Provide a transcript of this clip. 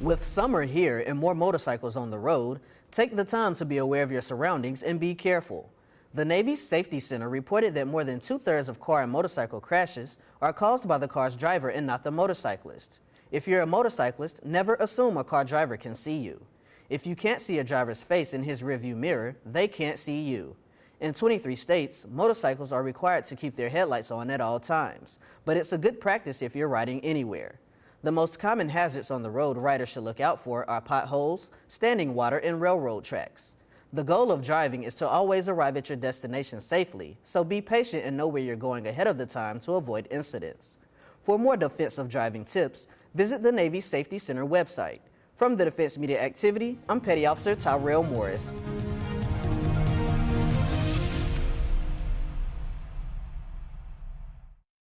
With summer here and more motorcycles on the road, take the time to be aware of your surroundings and be careful. The Navy's Safety Center reported that more than two-thirds of car and motorcycle crashes are caused by the car's driver and not the motorcyclist. If you're a motorcyclist, never assume a car driver can see you. If you can't see a driver's face in his rearview mirror, they can't see you. In 23 states, motorcycles are required to keep their headlights on at all times, but it's a good practice if you're riding anywhere. The most common hazards on the road riders should look out for are potholes, standing water, and railroad tracks. The goal of driving is to always arrive at your destination safely, so be patient and know where you're going ahead of the time to avoid incidents. For more defensive driving tips, visit the Navy Safety Center website. From the Defense Media Activity, I'm Petty Officer Tyrell Morris.